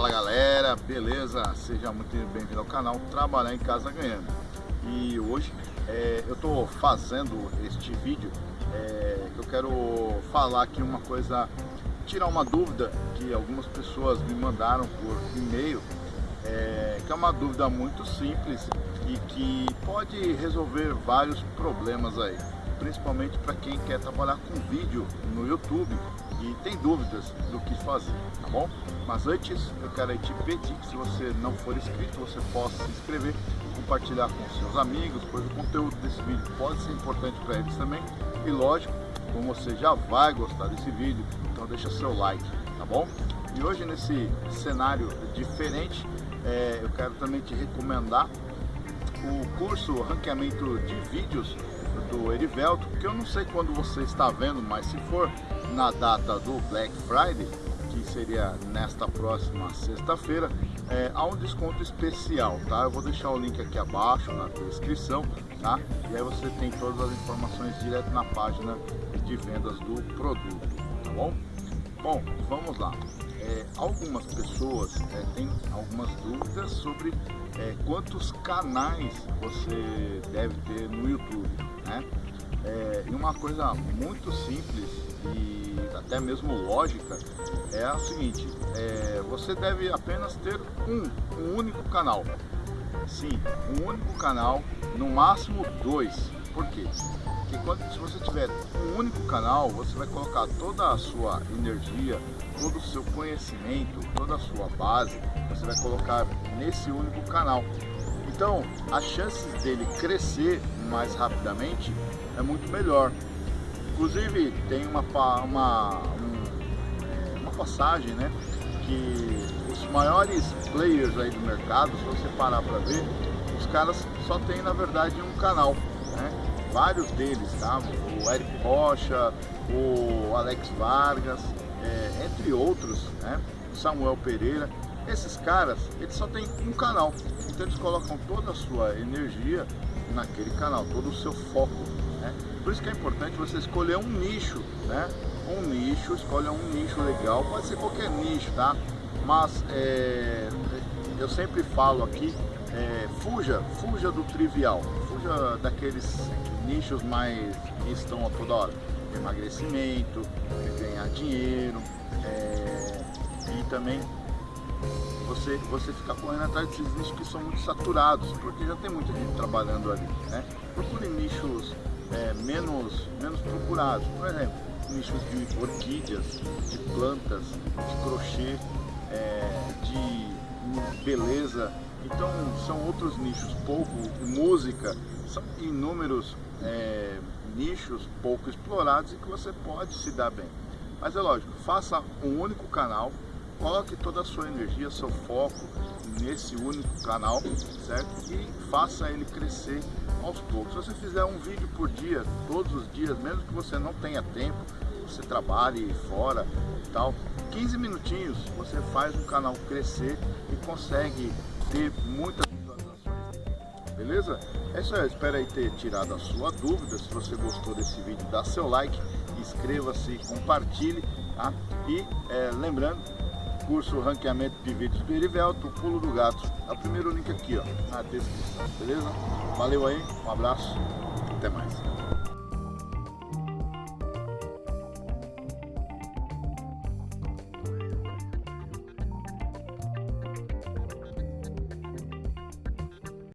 galera, beleza? Seja muito bem-vindo ao canal Trabalhar em Casa Ganhando. E hoje é, eu estou fazendo este vídeo é, eu quero falar aqui uma coisa, tirar uma dúvida que algumas pessoas me mandaram por e-mail, é, que é uma dúvida muito simples e que pode resolver vários problemas aí principalmente para quem quer trabalhar com vídeo no YouTube e tem dúvidas do que fazer, tá bom? Mas antes eu quero te pedir que se você não for inscrito, você possa se inscrever, compartilhar com seus amigos, pois o conteúdo desse vídeo pode ser importante para eles também. E lógico, como você já vai gostar desse vídeo, então deixa seu like, tá bom? E hoje nesse cenário diferente, é, eu quero também te recomendar o curso Ranqueamento de Vídeos do Erivelto, que eu não sei quando você está vendo, mas se for na data do Black Friday, que seria nesta próxima sexta-feira, é, há um desconto especial, tá? Eu vou deixar o link aqui abaixo na descrição, tá? E aí você tem todas as informações direto na página de vendas do produto, tá bom? Bom, vamos lá. É, algumas pessoas é, têm algumas dúvidas sobre é, quantos canais você deve ter no YouTube, né? É, e uma coisa muito simples e até mesmo lógica é a seguinte, é, você deve apenas ter um, um único canal. Sim, um único canal, no máximo dois. Por quê? Porque quando, se você tiver um único canal, você vai colocar toda a sua energia, todo o seu conhecimento, toda a sua base, você vai colocar nesse único canal. Então, as chances dele crescer mais rapidamente é muito melhor. Inclusive, tem uma, uma, uma passagem, né, que os maiores players aí do mercado, se você parar para ver, os caras só tem na verdade um canal, né? Vários deles, tá? O Eric Rocha, o Alex Vargas, é, entre outros, né? Samuel Pereira. Esses caras, eles só têm um canal, então eles colocam toda a sua energia naquele canal, todo o seu foco. Né? Por isso que é importante você escolher um nicho, né? Um nicho, escolha um nicho legal, pode ser qualquer nicho, tá? Mas é, eu sempre falo aqui, é, fuja, fuja do trivial, fuja daqueles nichos mais que estão a toda hora. Emagrecimento, ganhar dinheiro, é, e também você, você ficar correndo atrás desses nichos que são muito saturados, porque já tem muita gente trabalhando ali. Né? Procure nichos é, menos, menos procurados, por exemplo, nichos de orquídeas, de plantas, de crochê, é, de beleza. Então são outros nichos, pouco música, são inúmeros é, nichos pouco explorados e que você pode se dar bem. Mas é lógico, faça um único canal Coloque toda a sua energia, seu foco nesse único canal, certo? E faça ele crescer aos poucos. Se você fizer um vídeo por dia, todos os dias, mesmo que você não tenha tempo, você trabalhe fora e tal, 15 minutinhos você faz o canal crescer e consegue ter muitas. Beleza? É isso aí, espero aí ter tirado a sua dúvida. Se você gostou desse vídeo, dá seu like, inscreva-se, compartilhe, tá? E é, lembrando curso Ranqueamento de Vídeos do Erivelto, Pulo do Gato. É o primeiro link aqui, ó, na descrição, beleza? Valeu aí, um abraço, até mais.